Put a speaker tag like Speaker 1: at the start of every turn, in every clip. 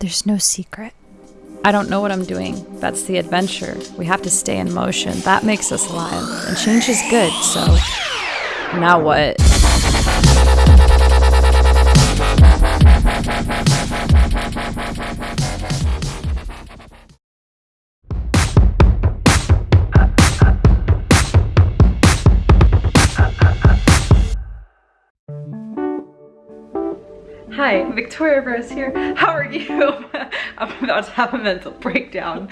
Speaker 1: There's no secret. I don't know what I'm doing. That's the adventure. We have to stay in motion. That makes us alive. And change is good, so now what?
Speaker 2: Victoria Rose here. How are you? I'm about to have a mental breakdown.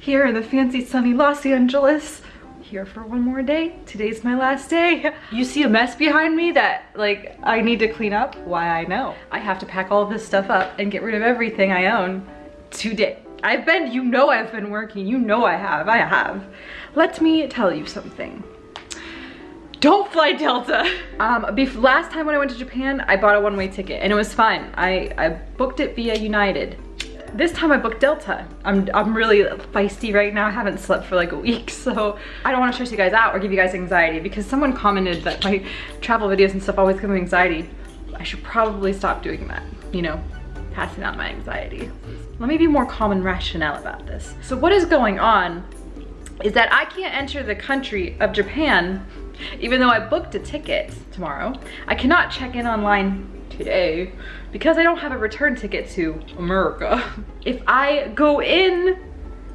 Speaker 2: Here in the fancy sunny Los Angeles. Here for one more day. Today's my last day. You see a mess behind me that like I need to clean up? Why I know. I have to pack all this stuff up and get rid of everything I own today. I've been, you know I've been working. You know I have, I have. Let me tell you something don't fly Delta. Um, last time when I went to Japan, I bought a one-way ticket and it was fine. I, I booked it via United. This time I booked Delta. I'm, I'm really feisty right now. I haven't slept for like a week, so I don't want to stress you guys out or give you guys anxiety because someone commented that my travel videos and stuff always give me anxiety. I should probably stop doing that, you know, passing out my anxiety. Let me be more calm and rational about this. So what is going on is that I can't enter the country of Japan even though I booked a ticket tomorrow, I cannot check in online today because I don't have a return ticket to America. If I go in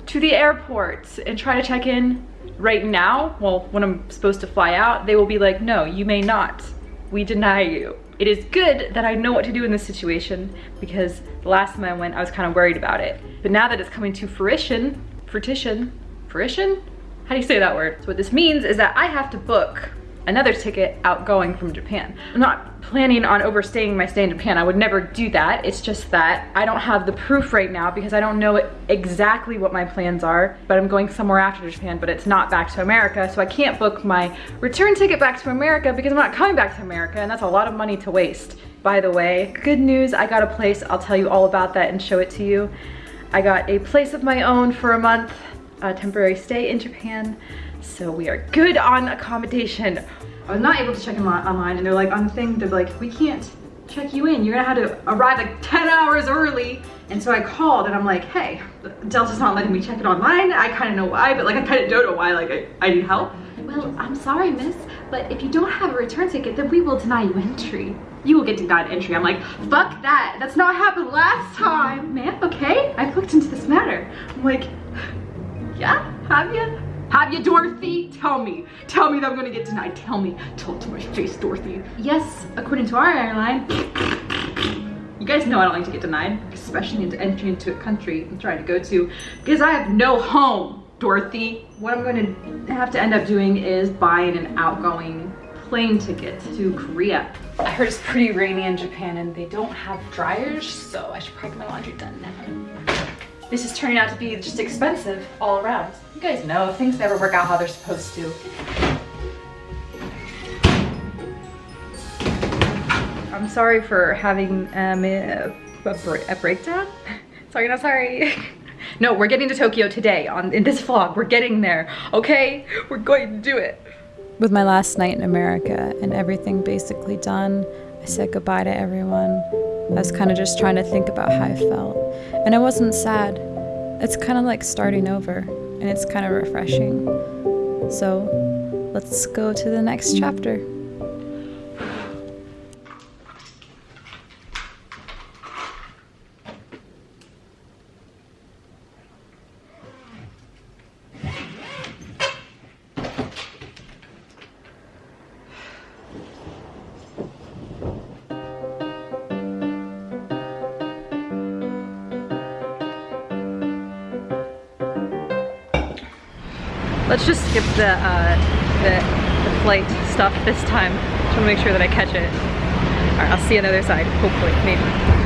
Speaker 2: to the airport and try to check in right now, well, when I'm supposed to fly out, they will be like, no, you may not. We deny you. It is good that I know what to do in this situation because the last time I went, I was kind of worried about it. But now that it's coming to fruition, fruition, fruition, how do you say that word? So what this means is that I have to book another ticket outgoing from Japan. I'm not planning on overstaying my stay in Japan. I would never do that. It's just that I don't have the proof right now because I don't know exactly what my plans are, but I'm going somewhere after Japan, but it's not back to America. So I can't book my return ticket back to America because I'm not coming back to America and that's a lot of money to waste. By the way, good news, I got a place. I'll tell you all about that and show it to you. I got a place of my own for a month a temporary stay in Japan. So we are good on accommodation. I was not able to check in online and they're like on the thing, they're like, we can't check you in. You're gonna have to arrive like 10 hours early. And so I called and I'm like, hey, Delta's not letting me check it online. I kind of know why, but like I kind of don't know why, like I, I need help. Well, I'm sorry, miss, but if you don't have a return ticket, then we will deny you entry. You will get denied entry. I'm like, fuck that. That's not happened last time, man, okay? I've looked into this matter. I'm like, yeah? Have you? Have you, Dorothy? Tell me. Tell me that I'm gonna get denied. Tell me. Tell it to my face, Dorothy. Yes, according to our airline. You guys know I don't like to get denied, especially into entry into a country I'm trying to go to, because I have no home, Dorothy. What I'm going to have to end up doing is buying an outgoing plane ticket to Korea. I heard it's pretty rainy in Japan and they don't have dryers, so I should probably get my laundry done now this is turning out to be just expensive all around. You guys know, things never work out how they're supposed to. I'm sorry for having um, a, a, breakdown. sorry, not sorry. no, we're getting to Tokyo today on in this vlog. We're getting there, okay? We're going to do it.
Speaker 1: With my last night in America and everything basically done, I said goodbye to everyone. I was kind of just trying to think about how I felt. And I wasn't sad. It's kind of like starting over, and it's kind of refreshing. So let's go to the next chapter.
Speaker 2: Let's just skip the, uh, the, the flight stuff this time. Just want to make sure that I catch it. Alright, I'll see you on the other side, hopefully, maybe.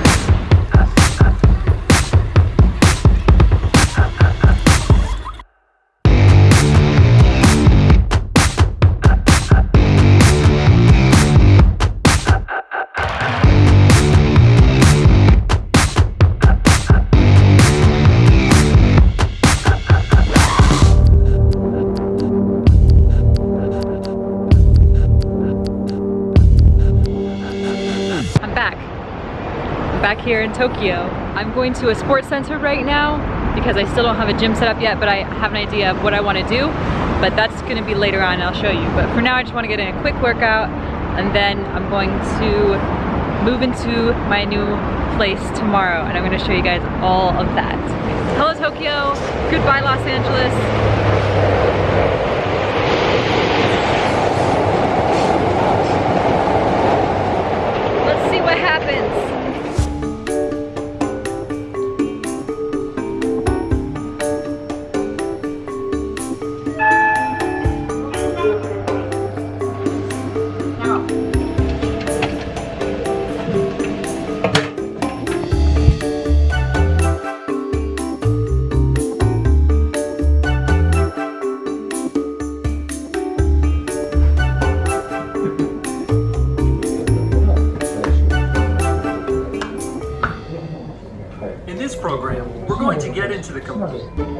Speaker 2: In Tokyo. I'm going to a sports center right now because I still don't have a gym set up yet, but I have an idea of what I want to do. But that's going to be later on, I'll show you. But for now, I just want to get in a quick workout and then I'm going to move into my new place tomorrow and I'm going to show you guys all of that. Hello Tokyo, goodbye Los Angeles. Let's see what happens.
Speaker 1: Get into the complete.
Speaker 2: So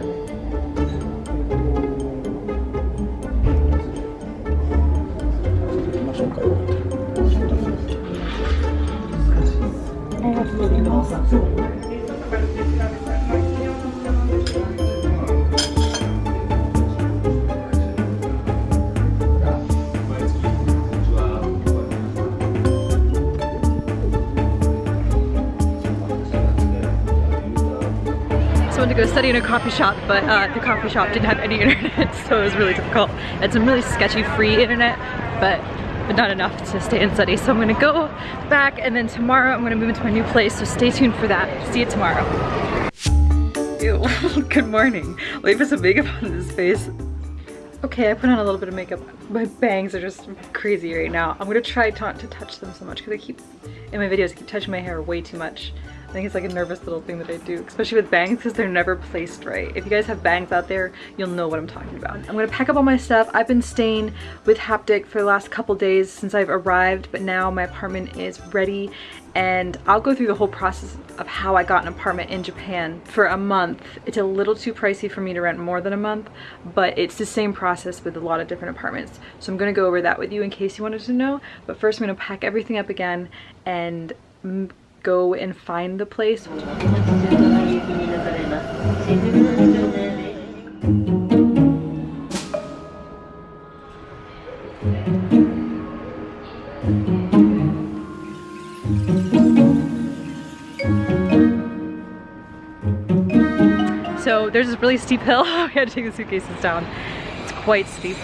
Speaker 2: I went to go study in a coffee shop, but uh, the coffee shop didn't have any internet, so it was really difficult. Had some really sketchy free internet, but but not enough to stay and study. So I'm gonna go back and then tomorrow I'm gonna move into my new place, so stay tuned for that. See you tomorrow. Ew, good morning. Leave put some makeup on this face. Okay, I put on a little bit of makeup. My bangs are just crazy right now. I'm gonna try not to touch them so much because I keep, in my videos, I keep touching my hair way too much. I think it's like a nervous little thing that I do, especially with bangs because they're never placed right. If you guys have bangs out there, you'll know what I'm talking about. I'm gonna pack up all my stuff. I've been staying with Haptic for the last couple days since I've arrived, but now my apartment is ready and I'll go through the whole process of how I got an apartment in Japan for a month. It's a little too pricey for me to rent more than a month, but it's the same process with a lot of different apartments. So I'm gonna go over that with you in case you wanted to know. But first I'm gonna pack everything up again and go and find the place. So there's this really steep hill. we had to take the suitcases down. It's quite steep.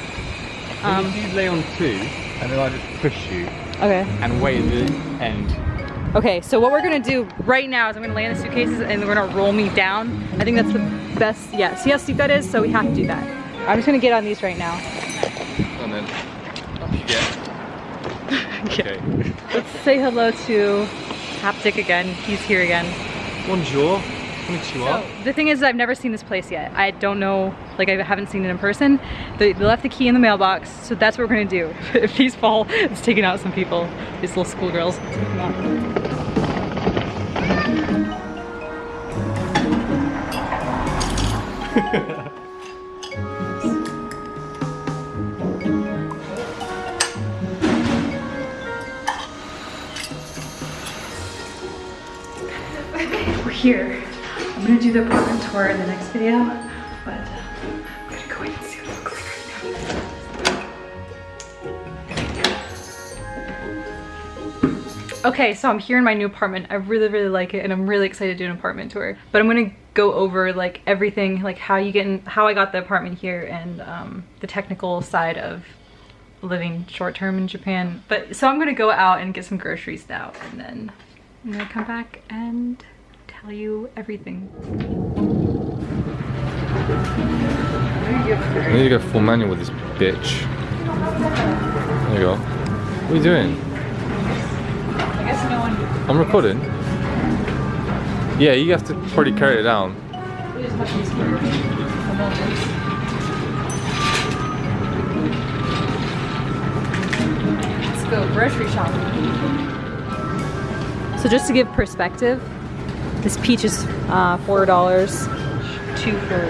Speaker 2: Um,
Speaker 3: if you lay on two, and then I just push you
Speaker 2: okay.
Speaker 3: and wait at the end.
Speaker 2: Okay, so what we're gonna do right now is I'm gonna lay in the suitcases and they're gonna roll me down. I think that's the best, yeah, see how steep that is? So we have to do that. I'm just gonna get on these right now.
Speaker 3: And then up you get. Okay.
Speaker 2: Let's say hello to Haptic again. He's here again.
Speaker 3: Bonjour. Konnichiwa.
Speaker 2: So the thing is I've never seen this place yet. I don't know, like I haven't seen it in person. They, they left the key in the mailbox, so that's what we're gonna do. if these fall, it's taking out some people, these little schoolgirls. Take we're here. Gonna do the apartment tour in the next video, but uh, I'm gonna go in and see what it looks like right now. Okay, so I'm here in my new apartment. I really, really like it and I'm really excited to do an apartment tour. But I'm gonna go over like everything, like how you get in, how I got the apartment here and um, the technical side of living short-term in Japan. But so I'm gonna go out and get some groceries now and then I'm gonna come back and tell you everything.
Speaker 3: I need to go full manual with this bitch. There you go. What are you doing?
Speaker 2: I guess no one
Speaker 3: I'm recording. Yeah, you have to probably carry it down.
Speaker 2: it is much easier. Let's go grocery shopping. So just to give perspective, this peach is uh, four dollars, two for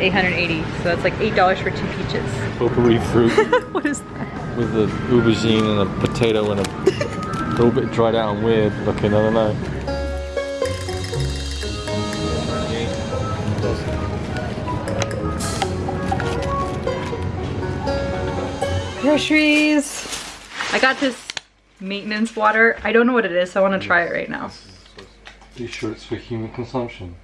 Speaker 2: 880. So that's like eight dollars for two peaches.
Speaker 3: Potpourri fruit
Speaker 2: what is that?
Speaker 3: with the aubergine and a potato and a little bit dried out and weird looking, I don't know.
Speaker 2: Groceries. I got this maintenance water. I don't know what it is, so I want to try it right now.
Speaker 3: Are you sure it's for human consumption?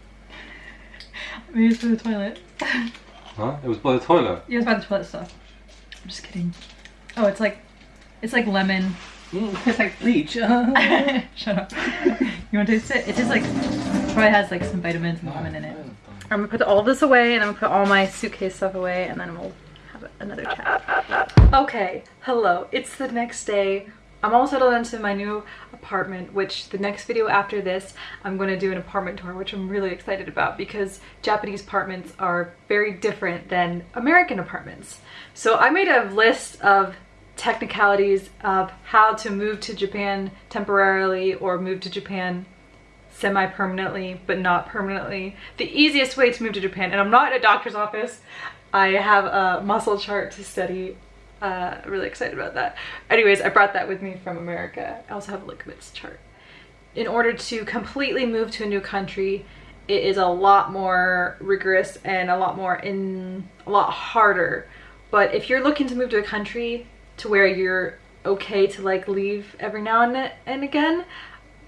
Speaker 2: Maybe it's for the toilet.
Speaker 3: Huh? It was by the toilet.
Speaker 2: Yeah, it's by the toilet stuff. I'm just kidding. Oh, it's like, it's like lemon.
Speaker 4: Mm, it's like bleach.
Speaker 2: Shut up. you want to taste it? It tastes like, probably has like some vitamins and lemon in it. I'm gonna put all this away and I'm gonna put all my suitcase stuff away and then we'll have another chat. Okay, hello. It's the next day. I'm all settled into my new apartment, which the next video after this, I'm going to do an apartment tour, which I'm really excited about because Japanese apartments are very different than American apartments. So I made a list of technicalities of how to move to Japan temporarily or move to Japan semi-permanently but not permanently. The easiest way to move to Japan, and I'm not in a doctor's office, I have a muscle chart to study uh, really excited about that. Anyways, I brought that with me from America. I also have a liquids chart. In order to completely move to a new country, it is a lot more rigorous and a lot more in a lot harder. But if you're looking to move to a country to where you're okay to like leave every now and, and again,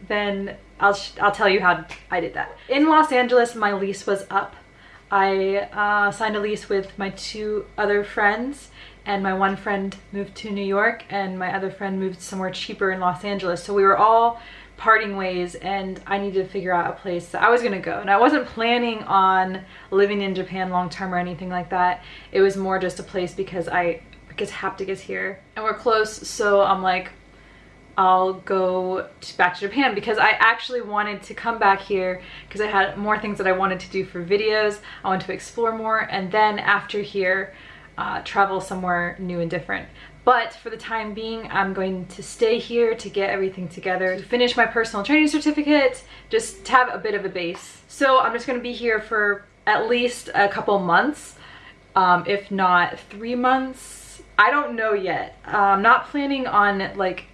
Speaker 2: then I'll, I'll tell you how I did that. In Los Angeles, my lease was up. I uh, signed a lease with my two other friends and my one friend moved to New York and my other friend moved somewhere cheaper in Los Angeles. So we were all parting ways and I needed to figure out a place that I was gonna go. And I wasn't planning on living in Japan long term or anything like that. It was more just a place because I because Haptic is here and we're close. So I'm like, I'll go to, back to Japan because I actually wanted to come back here because I had more things that I wanted to do for videos. I wanted to explore more and then after here, uh, travel somewhere new and different. But for the time being, I'm going to stay here to get everything together, to finish my personal training certificate, just to have a bit of a base. So I'm just gonna be here for at least a couple months, um, if not three months. I don't know yet. I'm not planning on like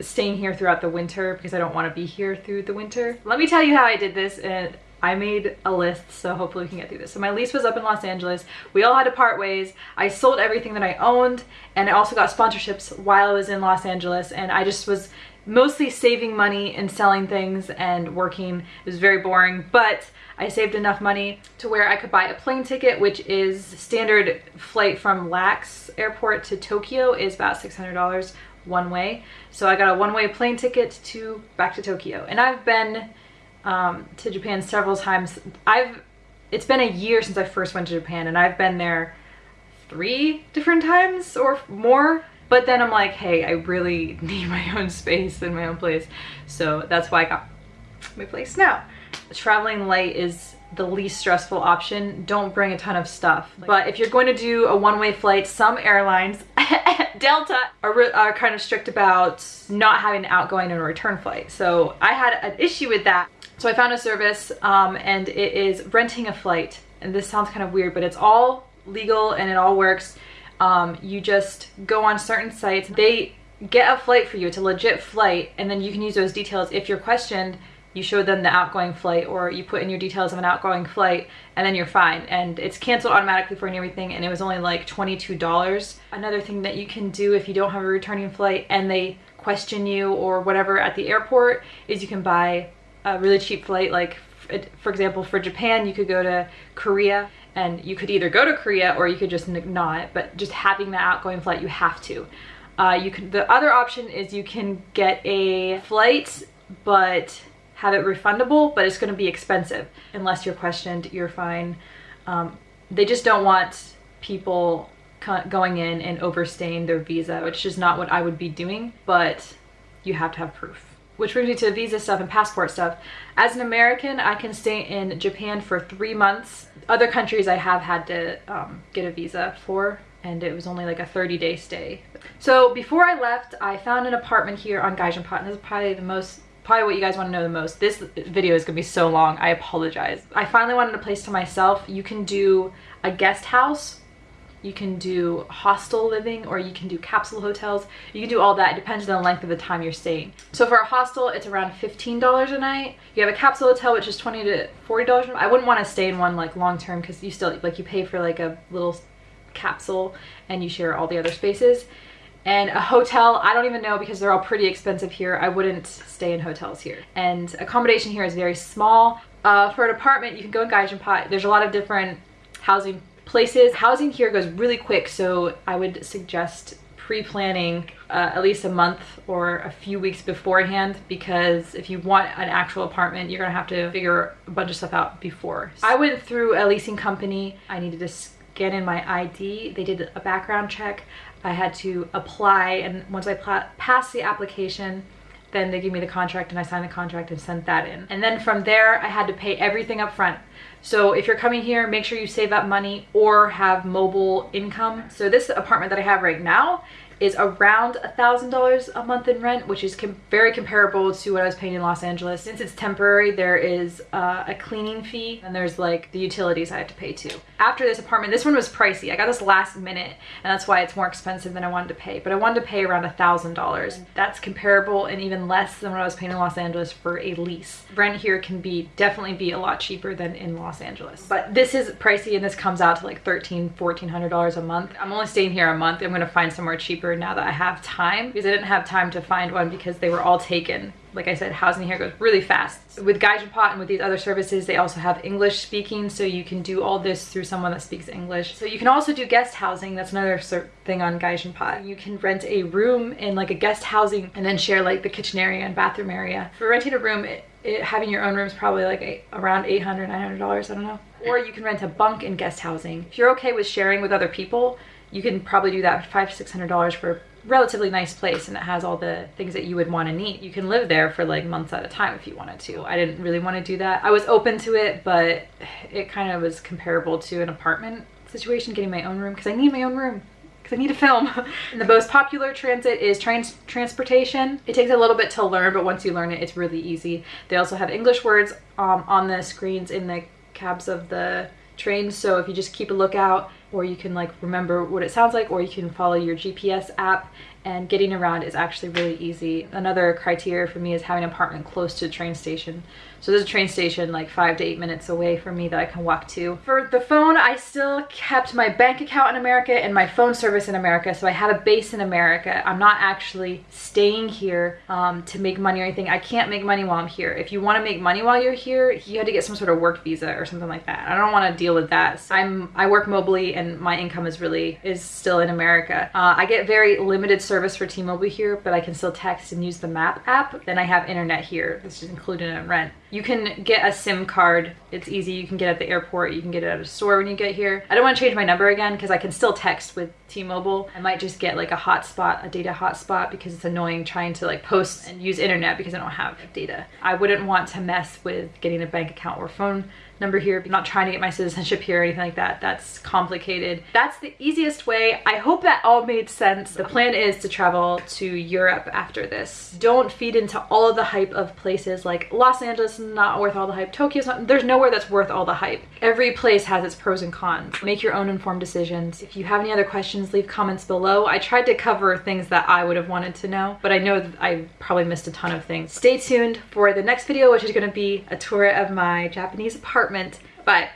Speaker 2: staying here throughout the winter because I don't want to be here through the winter. Let me tell you how I did this and I made a list, so hopefully we can get through this. So my lease was up in Los Angeles. We all had to part ways. I sold everything that I owned, and I also got sponsorships while I was in Los Angeles, and I just was mostly saving money and selling things and working. It was very boring, but I saved enough money to where I could buy a plane ticket, which is standard flight from LAX airport to Tokyo is about $600 one way. So I got a one-way plane ticket to back to Tokyo. And I've been um, to Japan several times. I've it's been a year since I first went to Japan and I've been there three different times or more. But then I'm like, hey, I really need my own space and my own place. So that's why I got my place now. Traveling light is the least stressful option. Don't bring a ton of stuff. But if you're going to do a one-way flight, some airlines, Delta, are, are kind of strict about not having an outgoing and a return flight. So I had an issue with that so I found a service um, and it is renting a flight. And this sounds kind of weird, but it's all legal and it all works. Um, you just go on certain sites. They get a flight for you. It's a legit flight. And then you can use those details. If you're questioned, you show them the outgoing flight or you put in your details of an outgoing flight and then you're fine. And it's canceled automatically for and everything. And it was only like $22. Another thing that you can do if you don't have a returning flight and they question you or whatever at the airport is you can buy a really cheap flight like for example for Japan you could go to Korea and you could either go to Korea or you could just not but just having that outgoing flight you have to. Uh, you can the other option is you can get a flight but have it refundable but it's going to be expensive unless you're questioned you're fine. Um, they just don't want people going in and overstaying their visa which is not what I would be doing but you have to have proof which brings me to visa stuff and passport stuff. As an American, I can stay in Japan for three months. Other countries I have had to um, get a visa for and it was only like a 30 day stay. So before I left, I found an apartment here on Gaijinpot and this is probably the most probably what you guys want to know the most. This video is gonna be so long, I apologize. I finally wanted a place to myself. You can do a guest house You can do hostel living or you can do capsule hotels. You can do all that. It depends on the length of the time you're staying. So for a hostel, it's around $15 a night. You have a capsule hotel, which is 20 to $40. I wouldn't want to stay in one like long term because you still like you pay for like a little capsule and you share all the other spaces. And a hotel, I don't even know because they're all pretty expensive here. I wouldn't stay in hotels here. And accommodation here is very small. Uh, for an apartment, you can go in Gaijinpot. There's a lot of different housing places. Housing here goes really quick, so I would suggest pre-planning uh, at least a month or a few weeks beforehand because if you want an actual apartment you're gonna have to figure a bunch of stuff out before. So I went through a leasing company. I needed to scan in my ID. They did a background check. I had to apply and once I passed the application then they gave me the contract and I signed the contract and sent that in. And then from there, I had to pay everything up front. So if you're coming here, make sure you save up money or have mobile income. So this apartment that I have right now is around a thousand dollars a month in rent which is com very comparable to what I was paying in Los Angeles. Since it's temporary there is uh, a cleaning fee and there's like the utilities I have to pay too. After this apartment this one was pricey. I got this last minute and that's why it's more expensive than I wanted to pay. But I wanted to pay around a thousand dollars. That's comparable and even less than what I was paying in Los Angeles for a lease. Rent here can be definitely be a lot cheaper than in Los Angeles. But this is pricey and this comes out to like 13 1400 dollars a month. I'm only staying here a month. I'm gonna find somewhere cheaper now that I have time because I didn't have time to find one because they were all taken. Like I said, housing here goes really fast. With Gaijinpot and with these other services, they also have English speaking, so you can do all this through someone that speaks English. So you can also do guest housing. That's another thing on Gaijinpot. You can rent a room in like a guest housing and then share like the kitchen area and bathroom area. For renting a room, it, it, having your own room is probably like around $800, $900, I don't know. Or you can rent a bunk in guest housing. If you're okay with sharing with other people, you can probably do that for five six hundred dollars for a relatively nice place and it has all the things that you would want to need you can live there for like months at a time if you wanted to i didn't really want to do that i was open to it but it kind of was comparable to an apartment situation getting my own room because i need my own room because I need to film. and the most popular transit is trans transportation. It takes a little bit to learn, but once you learn it, it's really easy. They also have English words um, on the screens in the cabs of the trains, so if you just keep a lookout, or you can like remember what it sounds like or you can follow your GPS app and getting around is actually really easy. Another criteria for me is having an apartment close to the train station. So there's a train station like five to eight minutes away from me that I can walk to. For the phone, I still kept my bank account in America and my phone service in America. So I have a base in America. I'm not actually staying here um, to make money or anything. I can't make money while I'm here. If you want to make money while you're here, you had to get some sort of work visa or something like that. I don't want to deal with that. So I'm I work mobily and my income is really is still in America. Uh, I get very limited service for T-Mobile here, but I can still text and use the map app. Then I have internet here. This is included in rent. You can get a SIM card. It's easy. You can get it at the airport. You can get it at a store when you get here. I don't want to change my number again because I can still text with T-Mobile. I might just get like a hotspot, a data hotspot because it's annoying trying to like post and use internet because I don't have data. I wouldn't want to mess with getting a bank account or phone number here. I'm not trying to get my citizenship here or anything like that. That's complicated. That's the easiest way. I hope that all made sense. The plan is to travel to Europe after this. Don't feed into all of the hype of places like Los Angeles not worth all the hype. Tokyo's not, there's nowhere that's worth all the hype. Every place has its pros and cons. Make your own informed decisions. If you have any other questions, leave comments below. I tried to cover things that I would have wanted to know, but I know that I probably missed a ton of things. Stay tuned for the next video, which is gonna be a tour of my Japanese apartment apartment. But